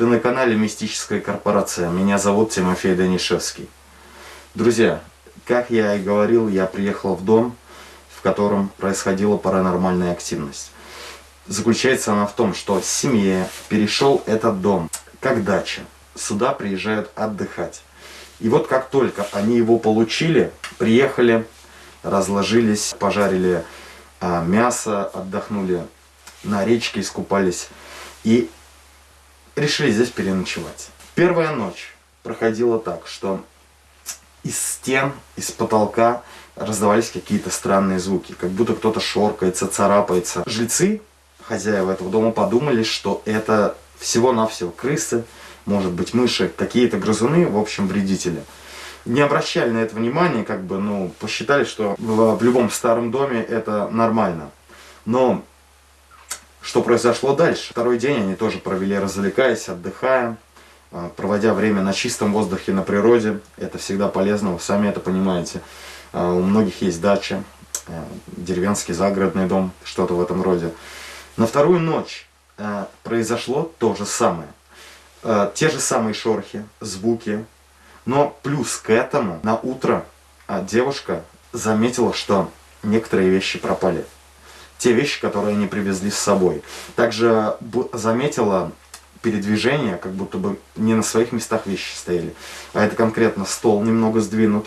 Ты на канале Мистическая корпорация. Меня зовут Тимофей Данишевский. Друзья, как я и говорил, я приехал в дом, в котором происходила паранормальная активность. Заключается она в том, что семье перешел этот дом как дача. Сюда приезжают отдыхать. И вот как только они его получили, приехали, разложились, пожарили а, мясо, отдохнули на речке, искупались. И решили здесь переночевать. Первая ночь проходила так, что из стен, из потолка раздавались какие-то странные звуки, как будто кто-то шоркается, царапается. Жильцы, хозяева этого дома, подумали, что это всего-навсего крысы, может быть мыши, какие-то грызуны, в общем, вредители. Не обращали на это внимания, как бы, ну, посчитали, что в, в любом старом доме это нормально. Но что произошло дальше? Второй день они тоже провели, развлекаясь, отдыхая, а, проводя время на чистом воздухе, на природе. Это всегда полезно, вы сами это понимаете. А, у многих есть дача, а, деревенский загородный дом, что-то в этом роде. На вторую ночь произошло то же самое. Те же самые шорохи, звуки. Но плюс к этому на утро девушка заметила, что некоторые вещи пропали те вещи, которые они привезли с собой. Также заметила передвижение, как будто бы не на своих местах вещи стояли. А это конкретно стол немного сдвинут.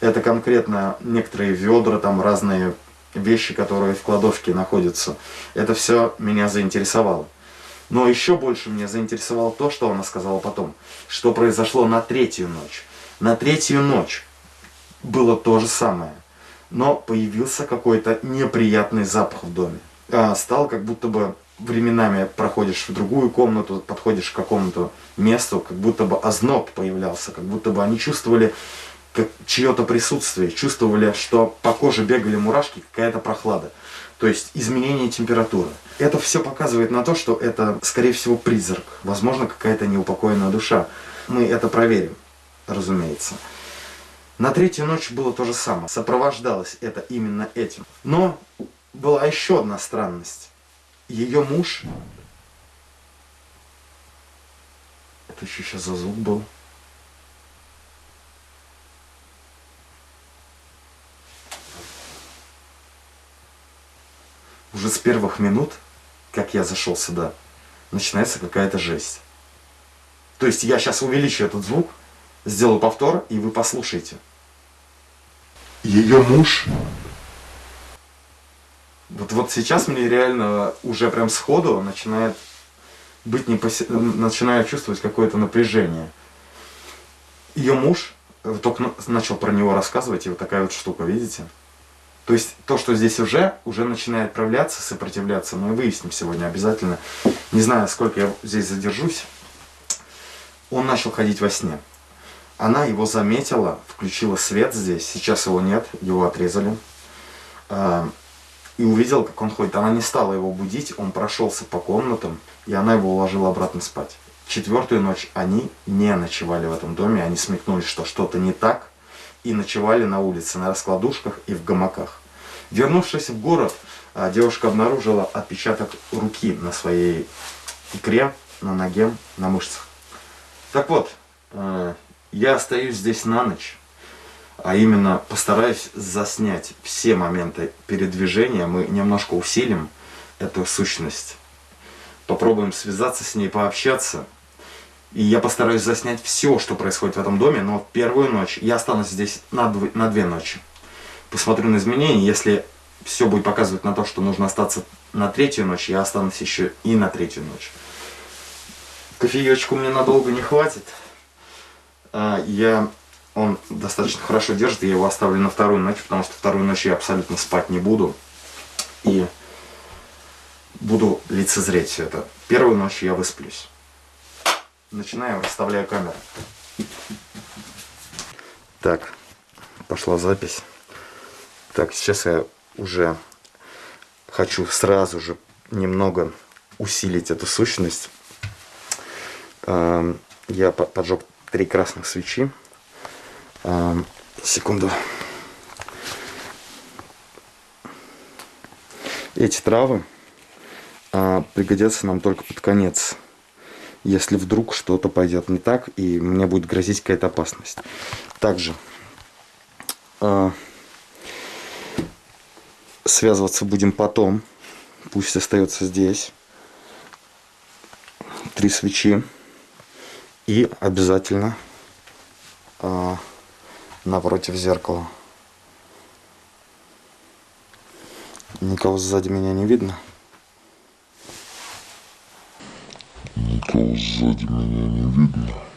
Это конкретно некоторые ведра, там разные вещи, которые в кладовке находятся. Это все меня заинтересовало. Но еще больше меня заинтересовало то, что она сказала потом. Что произошло на третью ночь. На третью ночь было то же самое но появился какой-то неприятный запах в доме. А, стал как будто бы временами проходишь в другую комнату, подходишь к какому-то месту, как будто бы озноб появлялся, как будто бы они чувствовали чье-то присутствие, чувствовали, что по коже бегали мурашки, какая-то прохлада. То есть изменение температуры. Это все показывает на то, что это, скорее всего, призрак. Возможно, какая-то неупокоенная душа. Мы это проверим, разумеется. На третью ночь было то же самое. Сопровождалось это именно этим. Но была еще одна странность. Ее муж... Это еще сейчас за звук был. Уже с первых минут, как я зашел сюда, начинается какая-то жесть. То есть я сейчас увеличу этот звук, сделаю повтор, и вы послушайте. Ее муж... Вот, вот сейчас мне реально уже прям сходу начинает быть не поси... начинаю чувствовать какое-то напряжение. Ее муж э, только начал про него рассказывать, и вот такая вот штука, видите? То есть то, что здесь уже, уже начинает проявляться, сопротивляться, мы выясним сегодня обязательно. Не знаю, сколько я здесь задержусь. Он начал ходить во сне. Она его заметила, включила свет здесь, сейчас его нет, его отрезали. А, и увидела, как он ходит. Она не стала его будить, он прошелся по комнатам, и она его уложила обратно спать. Четвертую ночь они не ночевали в этом доме, они смекнули, что что-то не так, и ночевали на улице, на раскладушках и в гамаках. Вернувшись в город, а, девушка обнаружила отпечаток руки на своей икре, на ноге, на мышцах. Так вот, а, я остаюсь здесь на ночь, а именно постараюсь заснять все моменты передвижения. Мы немножко усилим эту сущность. Попробуем связаться с ней, пообщаться. И я постараюсь заснять все, что происходит в этом доме, но первую ночь я останусь здесь на, дв на две ночи. Посмотрю на изменения, если все будет показывать на то, что нужно остаться на третью ночь, я останусь еще и на третью ночь. Кофеечку мне надолго не хватит. А, я, он достаточно хорошо держит, я его оставлю на вторую ночь, потому что вторую ночь я абсолютно спать не буду. И буду лицезреть все это. Первую ночь я высплюсь. Начинаем, расставляю камеру. Так, пошла запись. Так, сейчас я уже хочу сразу же немного усилить эту сущность. Я поджег три красных свечи. А, секунду. Эти травы а, пригодятся нам только под конец если вдруг что-то пойдет не так и мне будет грозить какая-то опасность. Также э, связываться будем потом. Пусть остается здесь. Три свечи. И обязательно э, напротив зеркала. Никого сзади меня не видно. Никого сзади меня не видно.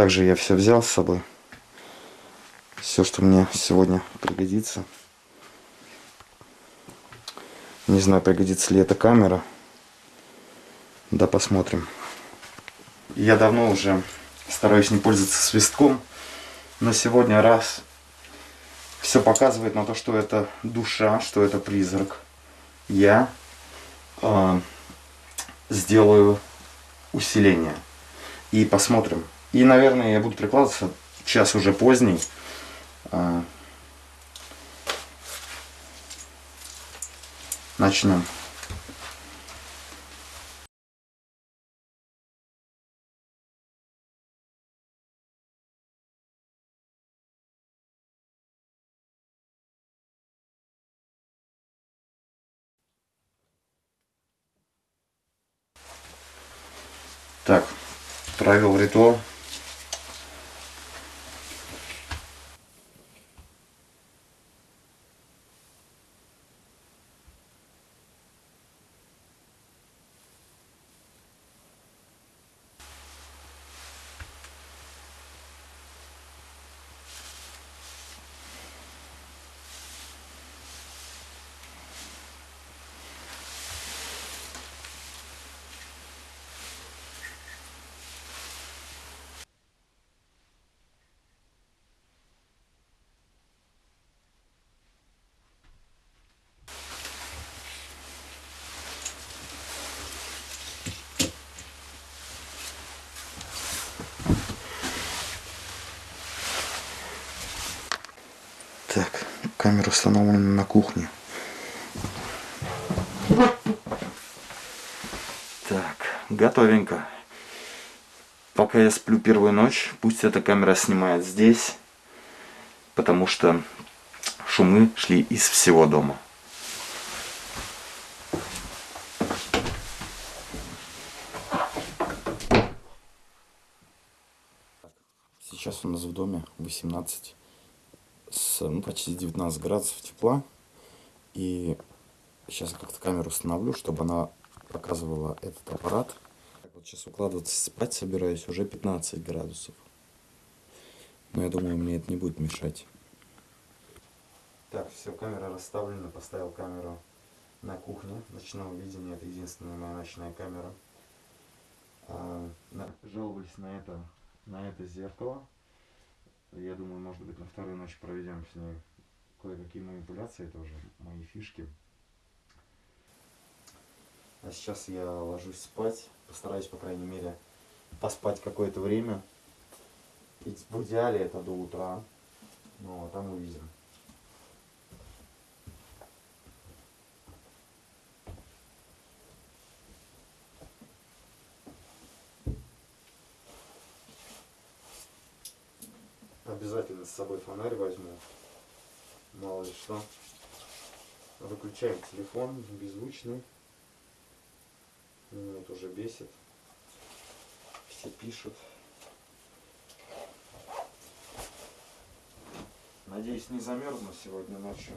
Также я все взял с собой. Все, что мне сегодня пригодится. Не знаю, пригодится ли эта камера. Да, посмотрим. Я давно уже стараюсь не пользоваться свистком. Но сегодня раз все показывает на то, что это душа, что это призрак. Я э, сделаю усиление. И посмотрим. И, наверное, я буду прикладываться. Час уже поздний. Э, начнем. Так, провел ритуал. Так, камера установлена на кухне. Так, готовенько. Пока я сплю первую ночь, пусть эта камера снимает здесь, потому что шумы шли из всего дома. Сейчас у нас в доме 18 с ну, почти 19 градусов тепла. И сейчас как-то камеру установлю, чтобы она показывала этот аппарат. Так вот сейчас укладываться спать собираюсь, уже 15 градусов. Но я думаю, мне это не будет мешать. Так, все, камера расставлена. Поставил камеру на кухне ночного видения. Это единственная моя ночная камера. А, на, жаловались на это, на это зеркало. Я думаю, может быть, на вторую ночь проведем с ней кое-какие манипуляции, это уже мои фишки. А сейчас я ложусь спать, постараюсь, по крайней мере, поспать какое-то время. Ведь в идеале это до утра, ну, а там увидим. Обязательно с собой фонарь возьму. Мало ли что. Выключаем телефон, беззвучный. Меня это уже бесит. Все пишут. Надеюсь, не замерзну сегодня ночью.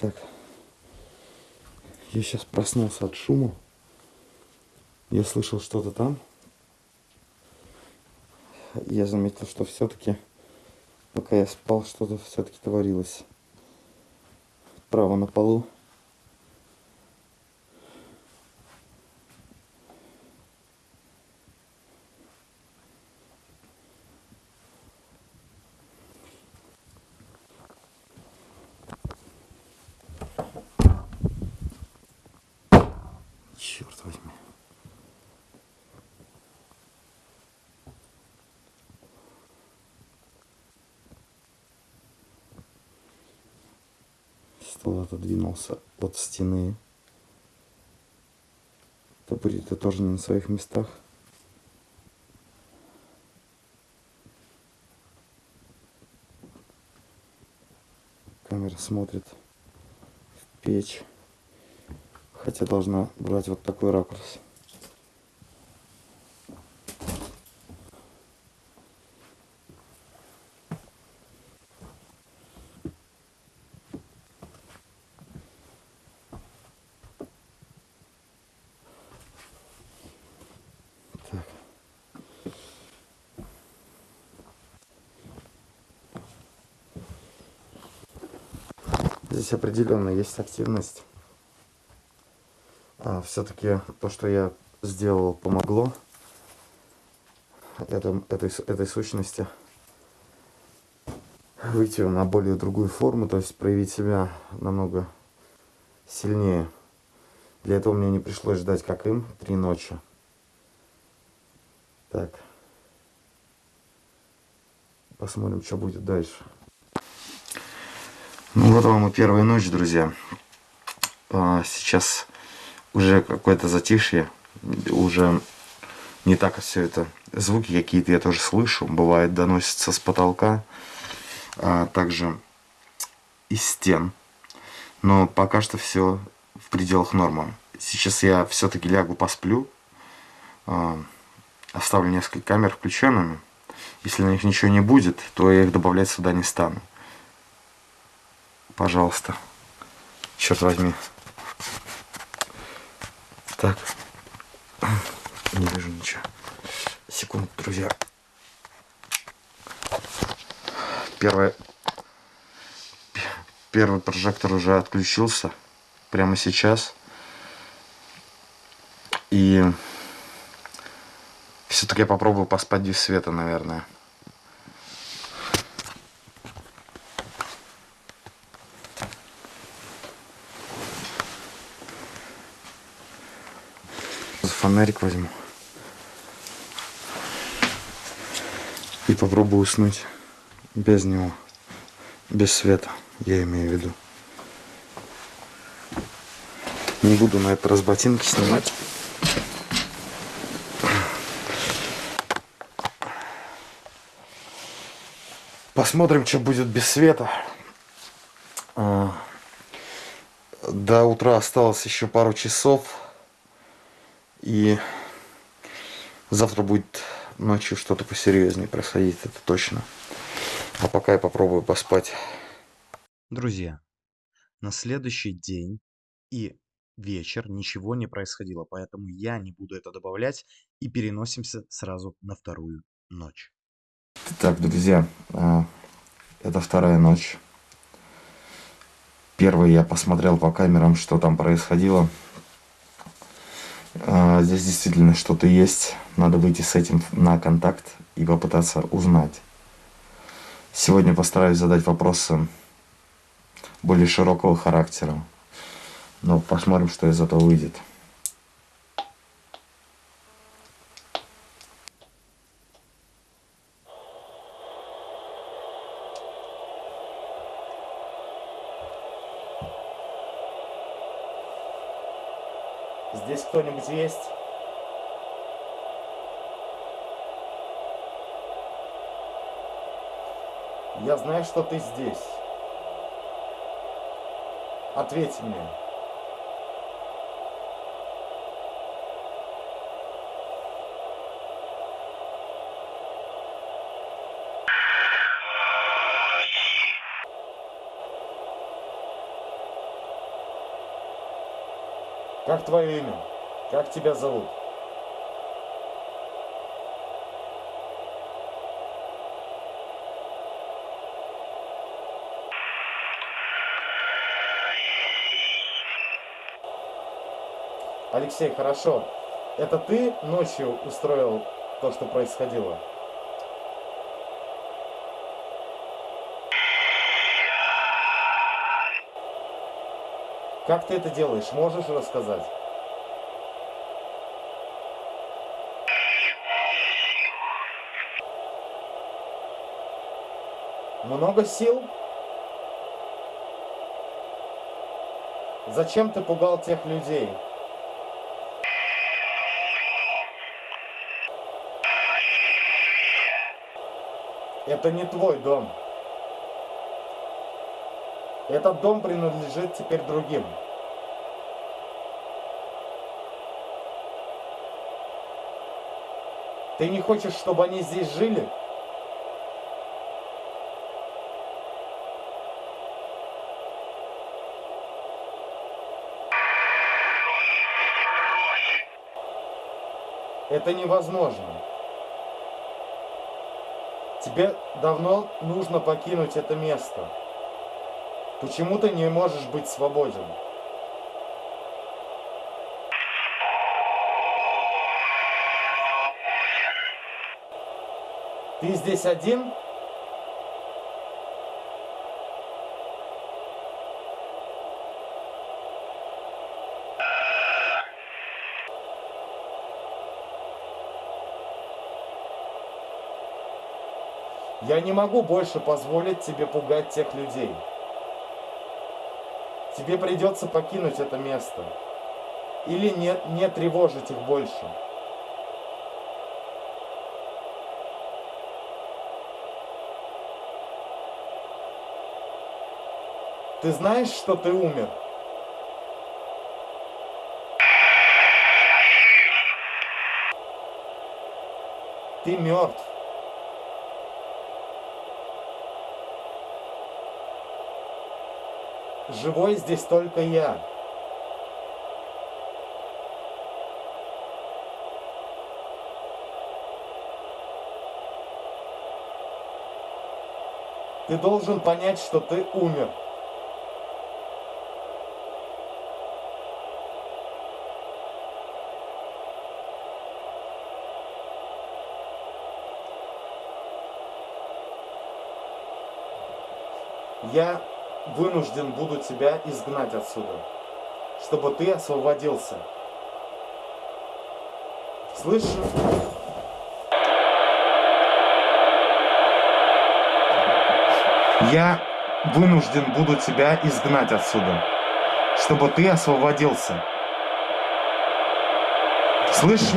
Так. Я сейчас проснулся от шума. Я слышал что-то там. Я заметил, что все-таки, пока я спал, что-то все-таки творилось. Право на полу. Черт возьми. Стол отодвинулся от стены. Табуреты тоже не на своих местах. Камера смотрит в печь. Хотя должна брать вот такой ракурс. Здесь определенно есть активность. А, все-таки то, что я сделал, помогло это, этой, этой сущности выйти на более другую форму, то есть проявить себя намного сильнее. Для этого мне не пришлось ждать, как им, три ночи. Так. Посмотрим, что будет дальше. Ну вот вам и первая ночь, друзья. А, сейчас уже какое-то затишье, уже не так все это. Звуки какие-то я тоже слышу, бывает доносятся с потолка, а также из стен. Но пока что все в пределах нормы. Сейчас я все-таки лягу посплю, а, оставлю несколько камер включенными. Если на них ничего не будет, то я их добавлять сюда не стану. Пожалуйста. Черт возьми. Так. Не вижу ничего. Секунду, друзья. Первый, первый прожектор уже отключился. Прямо сейчас. И все-таки я попробую поспать без света, наверное. Фонарик возьму. И попробую уснуть без него. Без света, я имею в виду. Не буду на это раз ботинки снимать. Посмотрим, что будет без света. А, до утра осталось еще пару часов. И завтра будет ночью что-то посерьезнее происходить, это точно. А пока я попробую поспать. Друзья, на следующий день и вечер ничего не происходило, поэтому я не буду это добавлять и переносимся сразу на вторую ночь. Так, друзья, а, это вторая ночь. Первый я посмотрел по камерам, что там происходило. А, здесь действительно что-то есть. Надо выйти с этим на контакт и попытаться узнать. Сегодня постараюсь задать вопросы более широкого характера. Но посмотрим, что из этого выйдет. Здесь есть? Я знаю, что ты здесь. Ответь мне. Как твое имя? Как тебя зовут? Алексей, хорошо. Это ты ночью устроил то, что происходило? Как ты это делаешь? Можешь рассказать? Много сил? Зачем ты пугал тех людей? Это не твой дом. Этот дом принадлежит теперь другим. Ты не хочешь, чтобы они здесь жили? Это невозможно. Тебе давно нужно покинуть это место. Почему ты не можешь быть свободен? Ты здесь один? Я не могу больше позволить тебе пугать тех людей. Тебе придется покинуть это место. Или не, не тревожить их больше. Ты знаешь, что ты умер? Ты мертв. Живой здесь только я. Ты должен понять, что ты умер. Я вынужден буду тебя изгнать отсюда, чтобы ты освободился. Слышишь? Я вынужден буду тебя изгнать отсюда, чтобы ты освободился. Слышишь?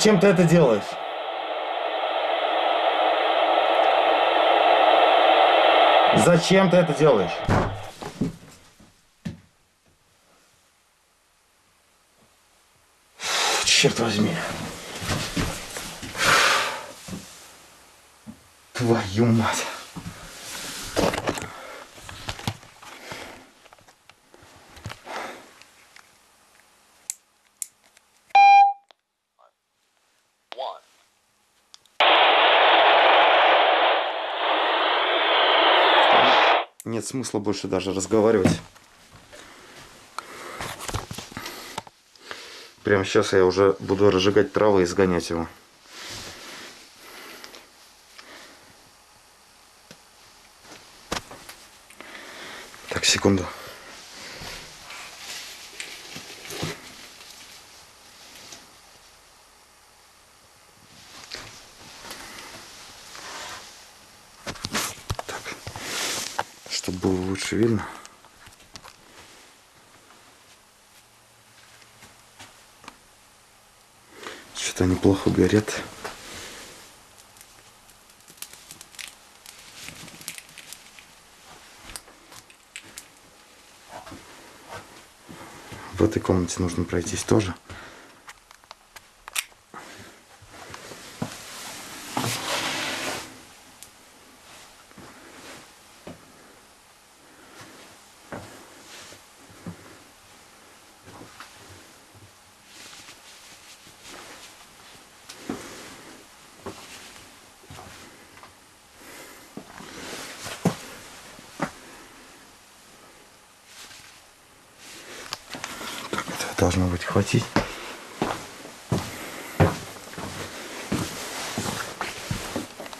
Зачем ты это делаешь? Зачем ты это делаешь? Черт возьми. Твою мать. Нет смысла больше даже разговаривать. Прямо сейчас я уже буду разжигать травы и сгонять его. Так, секунду. Так, чтобы было лучше видно. Что-то они плохо горят. В этой комнате нужно пройтись тоже.